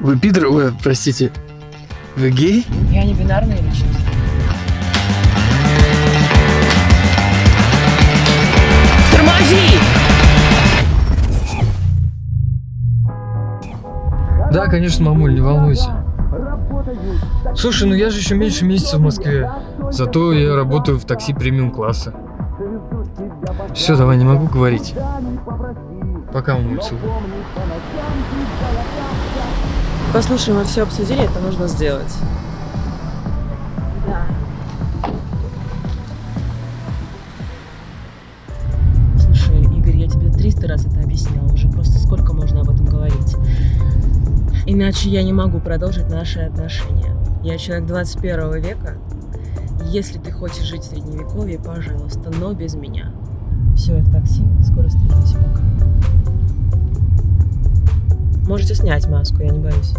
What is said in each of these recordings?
Вы пидор... Ой, простите. Вы гей? Я не бинарная личность. Тормози! Да, конечно, мамуль, не волнуйся. Слушай, ну я же еще меньше месяца в Москве. Зато я работаю в такси премиум класса. Все, давай, не могу говорить. Пока, мамуль, целую. Послушай, мы все обсудили, это нужно сделать. Да. Слушай, Игорь, я тебе 300 раз это объясняла уже. Просто сколько можно об этом говорить? Иначе я не могу продолжить наши отношения. Я человек 21 века. Если ты хочешь жить в средневековье, пожалуйста, но без меня. Все, я в такси. Скоро встретимся. Пока. Можете снять маску, я не боюсь.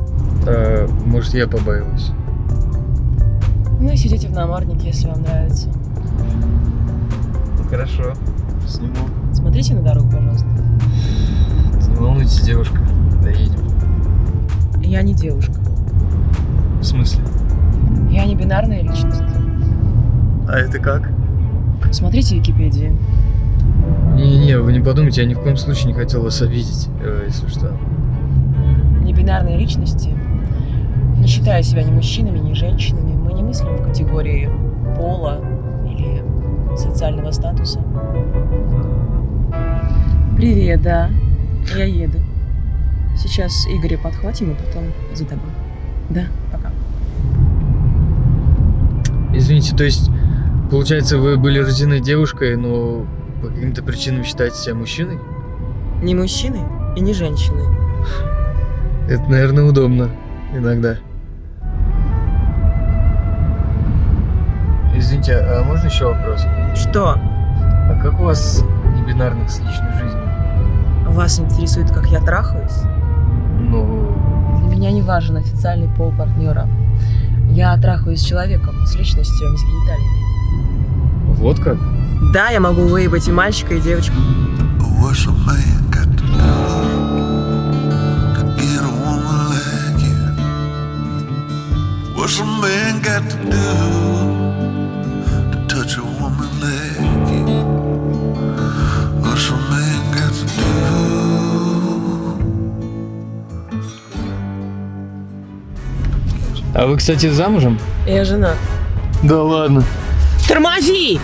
А, может, я побаиваюсь. Ну и сидите в наморднике, если вам нравится. Хорошо, сниму. Смотрите на дорогу, пожалуйста. Не волнуйтесь, девушка, доедем. Я не девушка. В смысле? Я не бинарная личность. А это как? Смотрите в Википедии. Не-не, вы не подумайте, я ни в коем случае не хотел вас обидеть, э, если что. Небинарные личности, не считая себя ни мужчинами, ни женщинами, мы не мыслим в категории пола или социального статуса. Привет, да. Я еду. Сейчас Игоря подхватим и потом за тобой. Да, пока. Извините, то есть, получается, вы были рождены девушкой, но по каким-то причинам считаете себя мужчиной? Не мужчиной и не женщиной. Это, наверное, удобно иногда. Извините, а можно еще вопрос? Что? А как у вас небинарных с личной жизнью? Вас интересует, как я трахаюсь? Ну, Для меня не важен официальный пол партнера. Я трахаюсь с человеком, с личностью, а не с гениталиями. вот как? Да, я могу выебать и мальчика, и девочку. What's a man got to do What's a man got to do to touch a woman like you? What's a man got to do? А вы, кстати, замужем? Я жена. Да ладно. Тормози!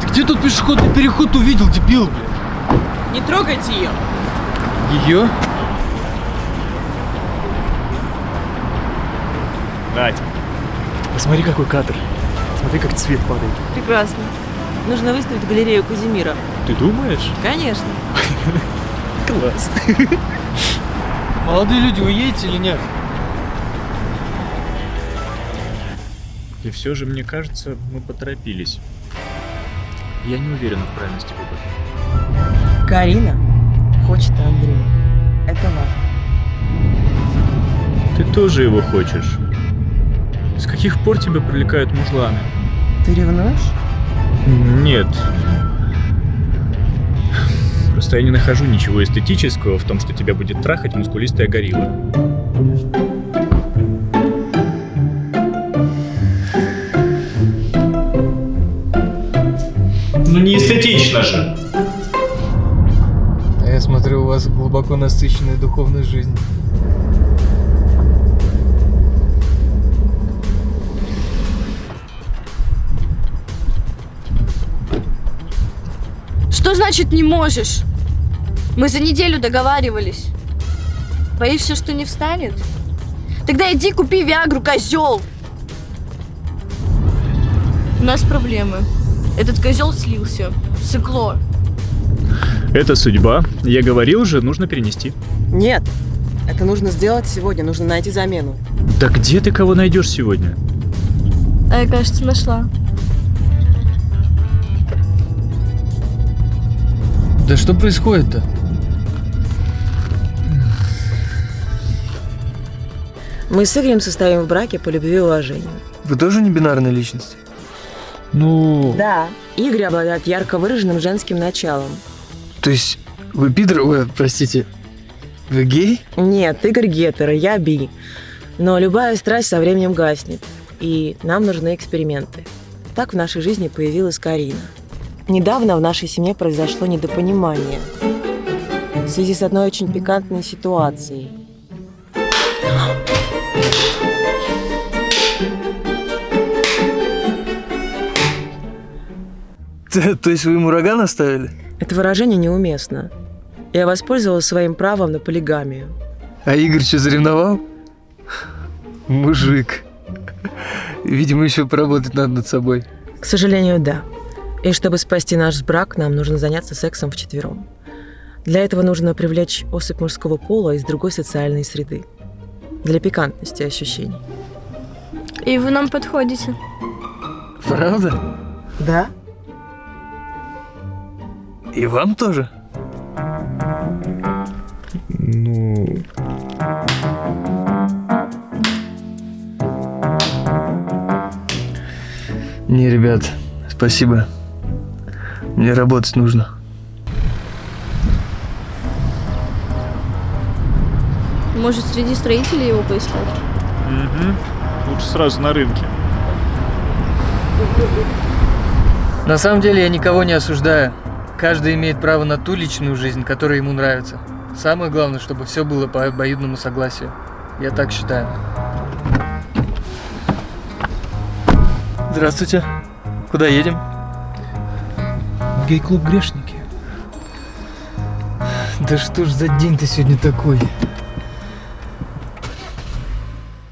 Ты где тут пешеходный переход увидел, дебил, блин? Не трогайте ее. Ее? Надь, посмотри, какой кадр. Смотри, как цвет падает. Прекрасно. Нужно выставить галерею Казимира. Ты думаешь? Конечно. Класс. Молодые люди, вы едете или нет? И все же, мне кажется, мы поторопились. Я не уверен в правильности выбора. Карина хочет Андрея. Это важно. Ты тоже его хочешь. С каких пор тебя привлекают мужланы? Ты ревнуешь? Нет. Просто я не нахожу ничего эстетического в том, что тебя будет трахать мускулистая горилла. Ну не эстетично же. Вас глубоко насыщенная духовная жизнь. Что значит не можешь? Мы за неделю договаривались. Боишься, что не встанет? Тогда иди купи Виагру, козел! У нас проблемы. Этот козел слился. Сыкло. Это судьба. Я говорил же, нужно перенести. Нет. Это нужно сделать сегодня. Нужно найти замену. Да где ты кого найдешь сегодня? А я, кажется, нашла. Да что происходит-то? Мы с Игорем состоим в браке по любви и уважению. Вы тоже не бинарная личность? Ну, Да. Игорь обладает ярко выраженным женским началом. То есть вы пидор... Ой, простите, вы гей? Нет, Игорь гетеро, я би. Но любая страсть со временем гаснет. И нам нужны эксперименты. Так в нашей жизни появилась Карина. Недавно в нашей семье произошло недопонимание в связи с одной очень пикантной ситуацией. То, то есть вы ему рога наставили? Это выражение неуместно. Я воспользовалась своим правом на полигамию. А Игорь что, заревновал? Мужик. Видимо, еще поработать надо над собой. К сожалению, да. И чтобы спасти наш брак, нам нужно заняться сексом вчетвером. Для этого нужно привлечь особь мужского пола из другой социальной среды. Для пикантности ощущений. И вы нам подходите. Правда? Да? И вам тоже? Ну... Не, ребят, спасибо. Мне работать нужно. Может, среди строителей его поискать? Угу. Лучше сразу на рынке. На самом деле я никого не осуждаю. Каждый имеет право на ту личную жизнь, которая ему нравится. Самое главное, чтобы все было по обоюдному согласию. Я так считаю. Здравствуйте. Куда едем? Гей-клуб грешники. Да что ж за день ты сегодня такой?